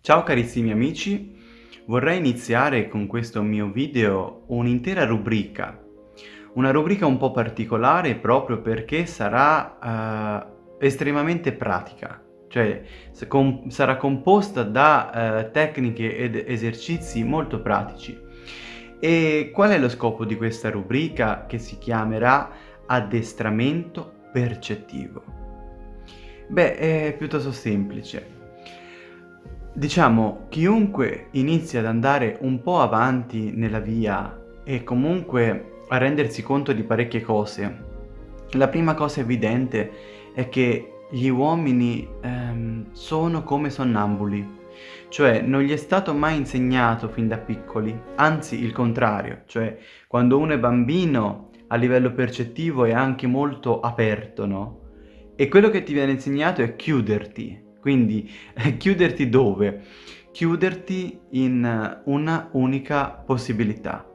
Ciao carissimi amici, vorrei iniziare con questo mio video un'intera rubrica, una rubrica un po' particolare proprio perché sarà uh, estremamente pratica, cioè com sarà composta da uh, tecniche ed esercizi molto pratici. E qual è lo scopo di questa rubrica che si chiamerà addestramento percettivo? Beh, è piuttosto semplice. Diciamo, chiunque inizia ad andare un po' avanti nella via e comunque a rendersi conto di parecchie cose, la prima cosa evidente è che gli uomini ehm, sono come sonnambuli, cioè non gli è stato mai insegnato fin da piccoli, anzi il contrario, cioè quando uno è bambino a livello percettivo è anche molto aperto, no? E quello che ti viene insegnato è chiuderti, quindi chiuderti dove? Chiuderti in una unica possibilità,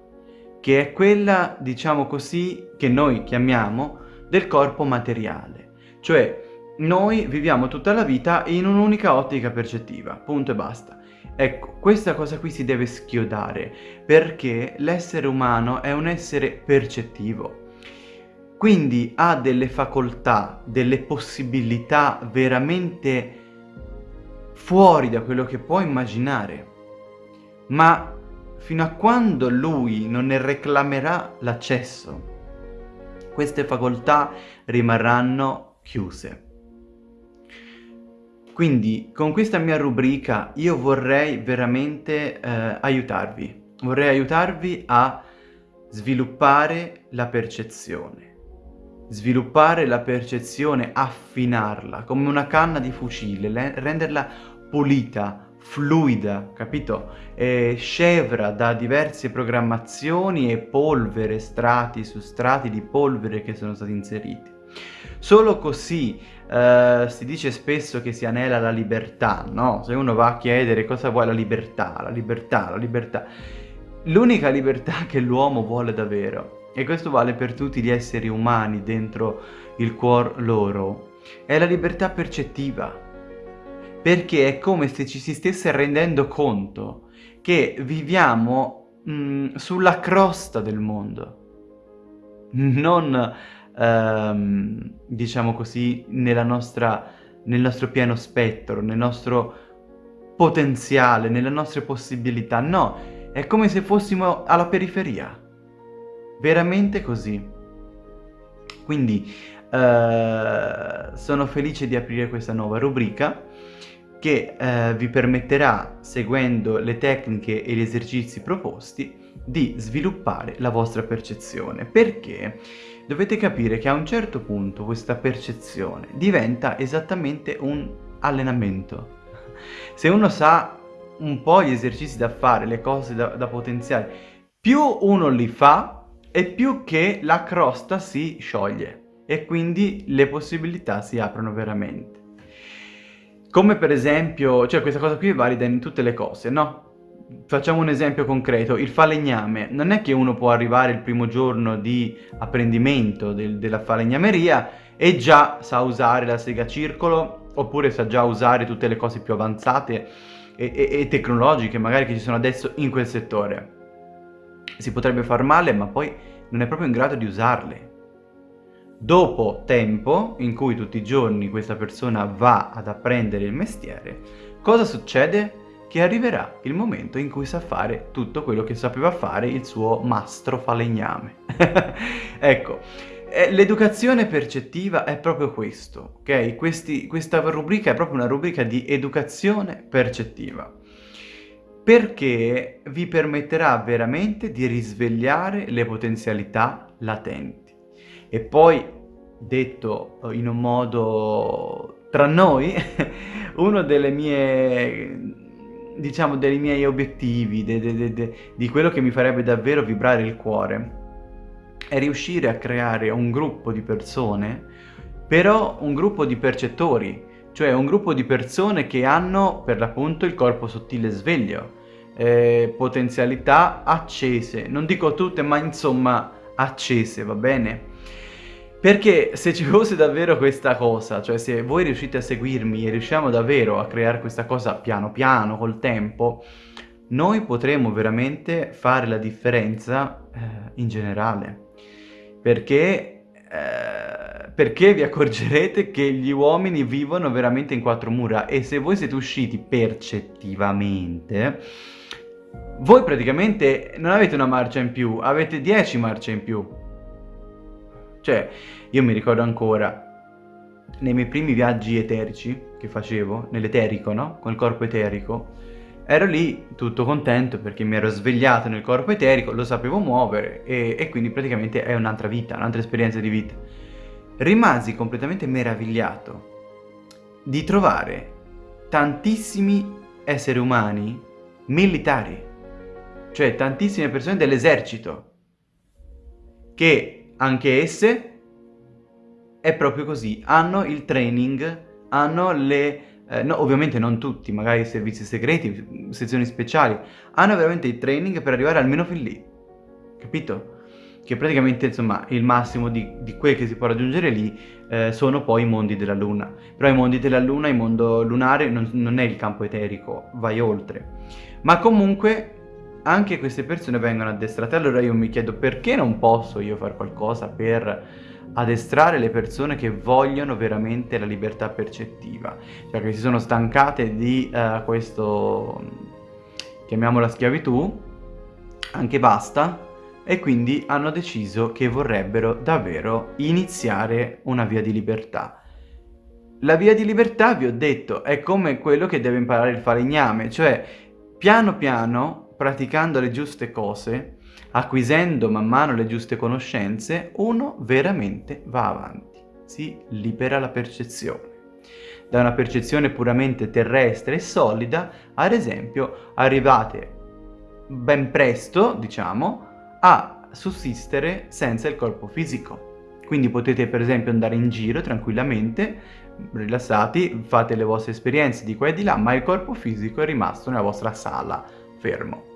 che è quella, diciamo così, che noi chiamiamo del corpo materiale. Cioè, noi viviamo tutta la vita in un'unica ottica percettiva, punto e basta. Ecco, questa cosa qui si deve schiodare, perché l'essere umano è un essere percettivo. Quindi ha delle facoltà, delle possibilità veramente fuori da quello che può immaginare. Ma fino a quando lui non ne reclamerà l'accesso, queste facoltà rimarranno chiuse. Quindi con questa mia rubrica io vorrei veramente eh, aiutarvi, vorrei aiutarvi a sviluppare la percezione, sviluppare la percezione, affinarla come una canna di fucile, renderla pulita, fluida, capito? E scevra da diverse programmazioni e polvere, strati su strati di polvere che sono stati inseriti. Solo così uh, si dice spesso che si anela la libertà, no? Se uno va a chiedere cosa vuole la libertà, la libertà, la libertà. L'unica libertà che l'uomo vuole davvero e questo vale per tutti gli esseri umani dentro il cuor loro, è la libertà percettiva. Perché è come se ci si stesse rendendo conto che viviamo mh, mm, sulla crosta del mondo, non, ehm, diciamo così, nostra, nel nostro pieno spettro, nel nostro potenziale, nelle nostre possibilità. No, è come se fossimo alla periferia veramente così. Quindi eh, sono felice di aprire questa nuova rubrica che eh, vi permetterà, seguendo le tecniche e gli esercizi proposti, di sviluppare la vostra percezione. Perché dovete capire che a un certo punto questa percezione diventa esattamente un allenamento. Se uno sa un po' gli esercizi da fare, le cose da, da potenziare, più uno li fa, e più che la crosta si scioglie e quindi le possibilità si aprono veramente. Come per esempio, cioè questa cosa qui è valida in tutte le cose, no? Facciamo un esempio concreto, il falegname, non è che uno può arrivare il primo giorno di apprendimento del, della falegnameria e già sa usare la sega circolo oppure sa già usare tutte le cose più avanzate e, e, e tecnologiche magari che ci sono adesso in quel settore si potrebbe far male ma poi non è proprio in grado di usarle. Dopo tempo in cui tutti i giorni questa persona va ad apprendere il mestiere, cosa succede? Che arriverà il momento in cui sa fare tutto quello che sapeva fare il suo mastro falegname. ecco, eh, l'educazione percettiva è proprio questo, ok? Questi, questa rubrica è proprio una rubrica di educazione percettiva perché vi permetterà veramente di risvegliare le potenzialità latenti. E poi, detto in un modo tra noi, uno delle mie diciamo dei miei obiettivi, de, de, de, di quello che mi farebbe davvero vibrare il cuore, è riuscire a creare un gruppo di persone, però un gruppo di percettori, cioè un gruppo di persone che hanno per l'appunto il corpo sottile sveglio, eh, potenzialità accese, non dico tutte ma insomma accese, va bene? Perché se ci fosse davvero questa cosa, cioè se voi riuscite a seguirmi e riusciamo davvero a creare questa cosa piano piano, col tempo, noi potremo veramente fare la differenza eh, in generale. Perché, eh, perché vi accorgerete che gli uomini vivono veramente in quattro mura e se voi siete usciti percettivamente, voi praticamente non avete una marcia in più, avete dieci marce in più. Cioè, io mi ricordo ancora, nei miei primi viaggi eterici che facevo, nell'eterico, no? Con il corpo eterico, ero lì tutto contento perché mi ero svegliato nel corpo eterico, lo sapevo muovere e, e quindi praticamente è un'altra vita, un'altra esperienza di vita. Rimasi completamente meravigliato di trovare tantissimi esseri umani militari, cioè tantissime persone dell'esercito, che anche esse è proprio così, hanno il training, hanno le... Eh, no, ovviamente non tutti, magari servizi segreti, sezioni speciali, hanno veramente il training per arrivare almeno fin lì, capito? Che praticamente, insomma, il massimo di, di quel che si può raggiungere lì eh, sono poi i mondi della Luna. Però i mondi della Luna, il mondo lunare, non, non è il campo eterico, vai oltre. Ma comunque anche queste persone vengono addestrate. Allora io mi chiedo perché non posso io fare qualcosa per addestrare le persone che vogliono veramente la libertà percettiva, cioè che si sono stancate di uh, questo, chiamiamola schiavitù, anche basta, e quindi hanno deciso che vorrebbero davvero iniziare una via di libertà. La via di libertà, vi ho detto, è come quello che deve imparare il falegname, cioè piano piano praticando le giuste cose, acquisendo man mano le giuste conoscenze, uno veramente va avanti, si libera la percezione. Da una percezione puramente terrestre e solida, ad esempio, arrivate ben presto, diciamo, a sussistere senza il corpo fisico. Quindi potete per esempio andare in giro tranquillamente, rilassati, fate le vostre esperienze di qua e di là, ma il corpo fisico è rimasto nella vostra sala fermo.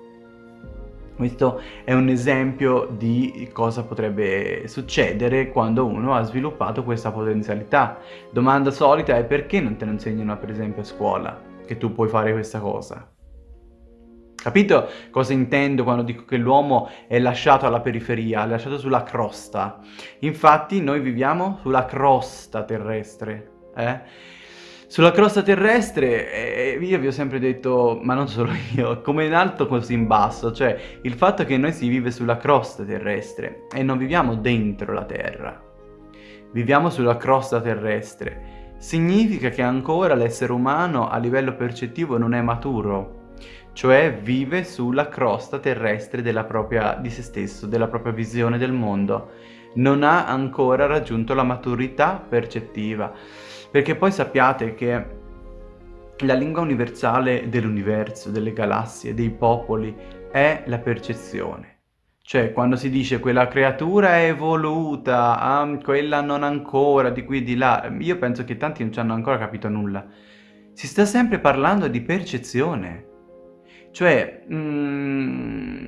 Questo è un esempio di cosa potrebbe succedere quando uno ha sviluppato questa potenzialità. Domanda solita è perché non te lo insegnano per esempio a scuola che tu puoi fare questa cosa? Capito cosa intendo quando dico che l'uomo è lasciato alla periferia, è lasciato sulla crosta? Infatti noi viviamo sulla crosta terrestre, eh? Sulla crosta terrestre, eh, io vi ho sempre detto, ma non solo io, come in alto così in basso, cioè il fatto che noi si vive sulla crosta terrestre e non viviamo dentro la Terra, viviamo sulla crosta terrestre, significa che ancora l'essere umano a livello percettivo non è maturo, cioè vive sulla crosta terrestre propria, di se stesso, della propria visione del mondo, non ha ancora raggiunto la maturità percettiva perché poi sappiate che la lingua universale dell'universo, delle galassie, dei popoli è la percezione. Cioè, quando si dice quella creatura è evoluta, ah, quella non ancora, di qui e di là, io penso che tanti non ci hanno ancora capito nulla. Si sta sempre parlando di percezione. Cioè, mm,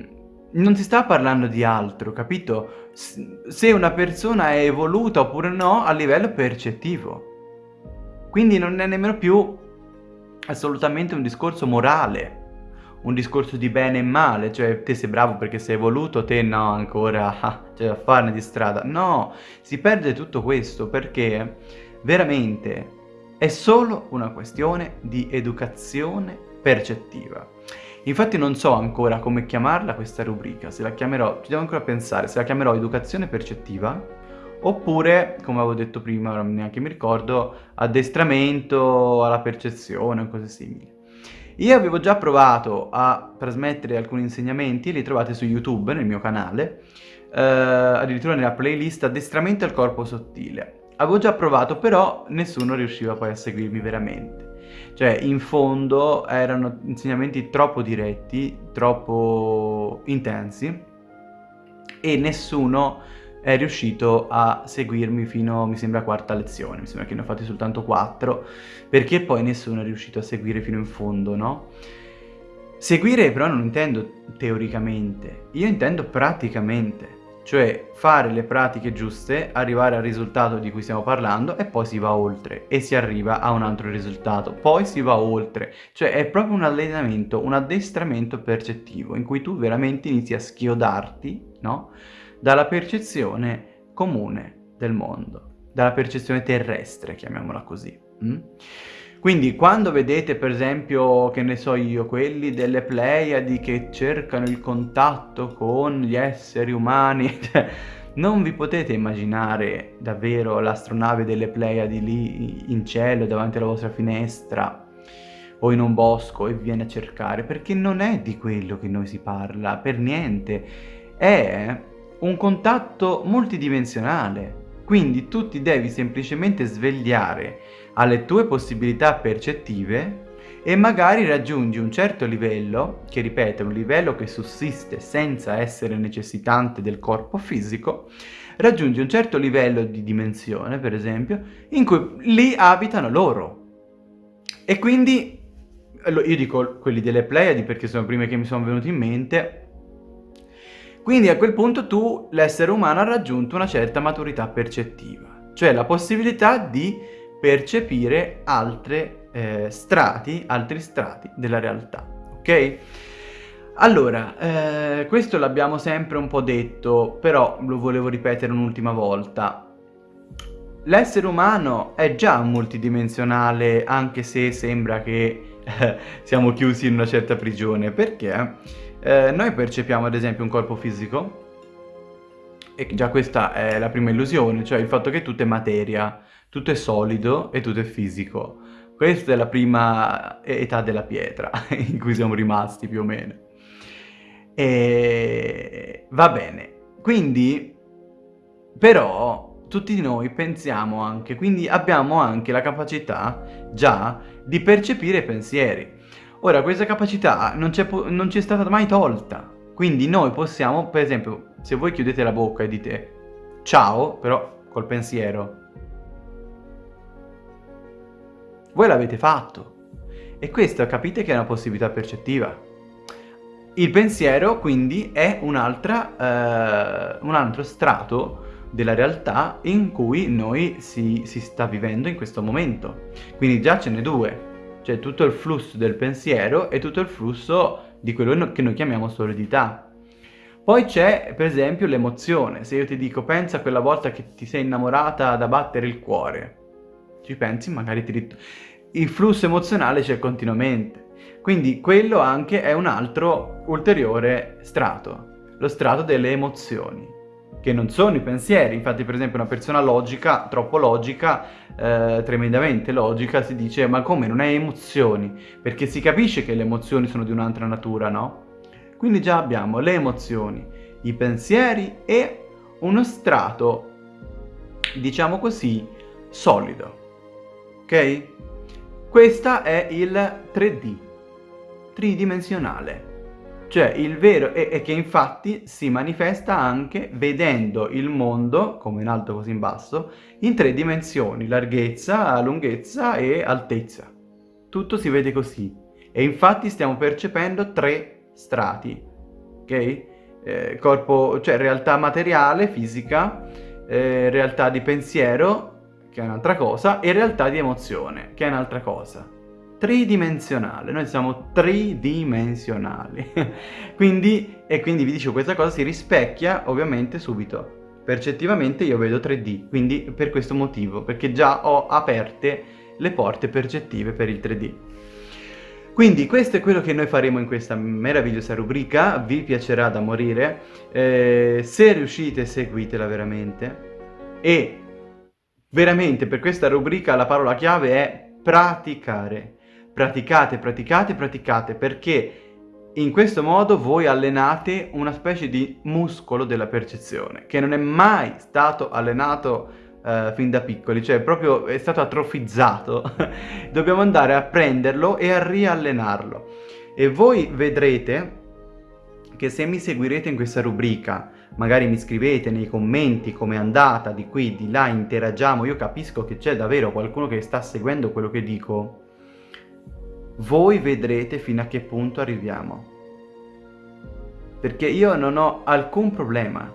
non si sta parlando di altro, capito? Se una persona è evoluta oppure no a livello percettivo. Quindi non è nemmeno più assolutamente un discorso morale, un discorso di bene e male, cioè te sei bravo perché sei evoluto, te no ancora, c'è da farne di strada. No, si perde tutto questo perché veramente è solo una questione di educazione percettiva. Infatti non so ancora come chiamarla questa rubrica, se la chiamerò, ci devo ancora pensare, se la chiamerò educazione percettiva oppure, come avevo detto prima, ora neanche mi ricordo, addestramento alla percezione o cose simili. Io avevo già provato a trasmettere alcuni insegnamenti, li trovate su YouTube nel mio canale, eh, addirittura nella playlist addestramento al corpo sottile. Avevo già provato, però nessuno riusciva poi a seguirmi veramente. Cioè, in fondo erano insegnamenti troppo diretti, troppo intensi e nessuno è riuscito a seguirmi fino, mi sembra, a quarta lezione, mi sembra che ne ho fatti soltanto quattro, perché poi nessuno è riuscito a seguire fino in fondo, no? Seguire però non intendo teoricamente, io intendo praticamente, cioè fare le pratiche giuste, arrivare al risultato di cui stiamo parlando e poi si va oltre e si arriva a un altro risultato, poi si va oltre, cioè è proprio un allenamento, un addestramento percettivo in cui tu veramente inizi a schiodarti, no? Dalla percezione comune del mondo, dalla percezione terrestre, chiamiamola così. Mm? Quindi quando vedete per esempio, che ne so io, quelli delle Pleiadi che cercano il contatto con gli esseri umani, non vi potete immaginare davvero l'astronave delle Pleiadi lì in cielo davanti alla vostra finestra o in un bosco e viene a cercare, perché non è di quello che noi si parla, per niente. È un contatto multidimensionale, quindi tu ti devi semplicemente svegliare alle tue possibilità percettive e magari raggiungi un certo livello, che ripeto un livello che sussiste senza essere necessitante del corpo fisico, raggiungi un certo livello di dimensione, per esempio, in cui lì abitano loro. E quindi, io dico quelli delle Pleiadi perché sono i che mi sono venuti in mente, quindi a quel punto tu, l'essere umano, ha raggiunto una certa maturità percettiva, cioè la possibilità di percepire altre eh, strati, altri strati della realtà, ok? Allora, eh, questo l'abbiamo sempre un po' detto, però lo volevo ripetere un'ultima volta. L'essere umano è già multidimensionale anche se sembra che eh, siamo chiusi in una certa prigione, perché eh, noi percepiamo ad esempio un corpo fisico e già questa è la prima illusione, cioè il fatto che tutto è materia, tutto è solido e tutto è fisico. Questa è la prima età della pietra in cui siamo rimasti più o meno. E va bene, quindi però tutti noi pensiamo anche, quindi abbiamo anche la capacità già di percepire pensieri. Ora, questa capacità non ci è stata mai tolta, quindi noi possiamo, per esempio, se voi chiudete la bocca e dite ciao, però col pensiero, voi l'avete fatto. E questo capite che è una possibilità percettiva. Il pensiero quindi è eh, un altro strato della realtà in cui noi si, si sta vivendo in questo momento. Quindi già ce n'è due. C'è tutto il flusso del pensiero e tutto il flusso di quello che noi chiamiamo solidità. Poi c'è per esempio l'emozione, se io ti dico pensa a quella volta che ti sei innamorata da battere il cuore, ci pensi magari ti. Il flusso emozionale c'è continuamente, quindi quello anche è un altro ulteriore strato, lo strato delle emozioni, che non sono i pensieri, infatti per esempio una persona logica, troppo logica, eh, tremendamente logica, si dice ma come non hai emozioni? Perché si capisce che le emozioni sono di un'altra natura, no? Quindi già abbiamo le emozioni, i pensieri e uno strato, diciamo così, solido ok? Questo è il 3D, tridimensionale, cioè il vero e, e che infatti si manifesta anche vedendo il mondo, come in alto così in basso, in tre dimensioni, larghezza, lunghezza e altezza. Tutto si vede così e infatti stiamo percependo tre strati, ok? Eh, corpo, cioè realtà materiale, fisica, eh, realtà di pensiero che è un'altra cosa, e realtà di emozione, che è un'altra cosa. Tridimensionale, noi siamo tridimensionali. quindi, e quindi vi dicevo, questa cosa si rispecchia ovviamente subito. Percettivamente io vedo 3D, quindi per questo motivo, perché già ho aperte le porte percettive per il 3D. Quindi questo è quello che noi faremo in questa meravigliosa rubrica, vi piacerà da morire, eh, se riuscite seguitela veramente e Veramente per questa rubrica la parola chiave è praticare. Praticate, praticate, praticate perché in questo modo voi allenate una specie di muscolo della percezione che non è mai stato allenato uh, fin da piccoli, cioè proprio è stato atrofizzato. Dobbiamo andare a prenderlo e a riallenarlo. E voi vedrete che se mi seguirete in questa rubrica magari mi scrivete nei commenti come è andata, di qui, di là, interagiamo, io capisco che c'è davvero qualcuno che sta seguendo quello che dico, voi vedrete fino a che punto arriviamo. Perché io non ho alcun problema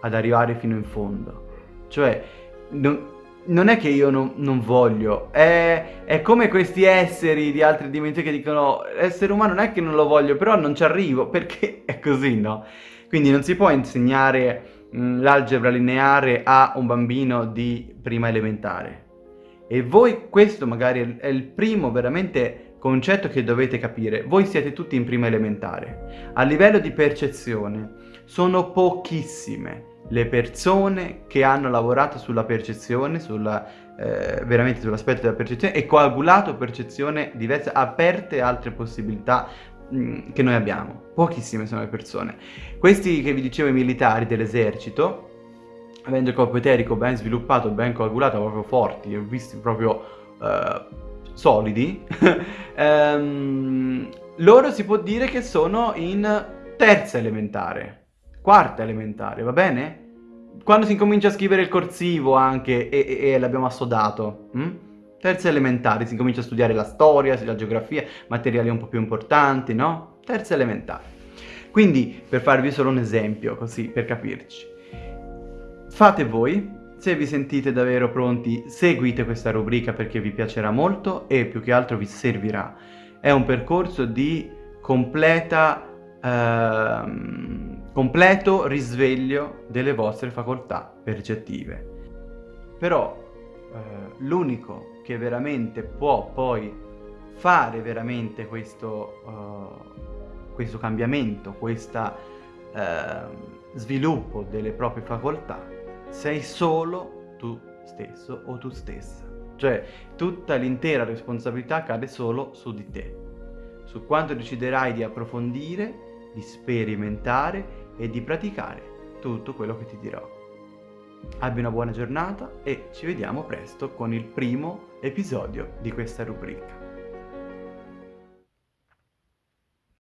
ad arrivare fino in fondo. Cioè, non, non è che io non, non voglio, è, è, come questi esseri di altre dimensioni che dicono essere umano non è che non lo voglio, però non ci arrivo, perché è così, no? Quindi non si può insegnare l'algebra lineare a un bambino di prima elementare. E voi, questo magari è il primo veramente concetto che dovete capire. Voi siete tutti in prima elementare. A livello di percezione, sono pochissime le persone che hanno lavorato sulla percezione, sulla, eh, veramente sull'aspetto della percezione e coagulato percezione diversa, aperte altre possibilità che noi abbiamo. Pochissime sono le persone. Questi che vi dicevo i militari dell'esercito, avendo il corpo eterico ben sviluppato, ben coagulato, proprio forti, ho visti proprio uh, solidi, um, loro si può dire che sono in terza elementare quarta elementare, va bene? Quando si incomincia a scrivere il corsivo anche e, e, e l'abbiamo assodato, hm? terza elementare, si incomincia a studiare la storia, la geografia, materiali un po' più importanti, no? Terza elementare. Quindi, per farvi solo un esempio, così, per capirci, fate voi, se vi sentite davvero pronti, seguite questa rubrica perché vi piacerà molto e più che altro vi servirà. È un percorso di completa... Ehm, completo risveglio delle vostre facoltà percettive. Però eh, l'unico che veramente può poi fare veramente questo, uh, questo cambiamento, questo uh, sviluppo delle proprie facoltà, sei solo tu stesso o tu stessa. Cioè tutta l'intera responsabilità cade solo su di te, su quanto deciderai di approfondire, di sperimentare e di praticare tutto quello che ti dirò. Abbi una buona giornata e ci vediamo presto con il primo episodio di questa rubrica.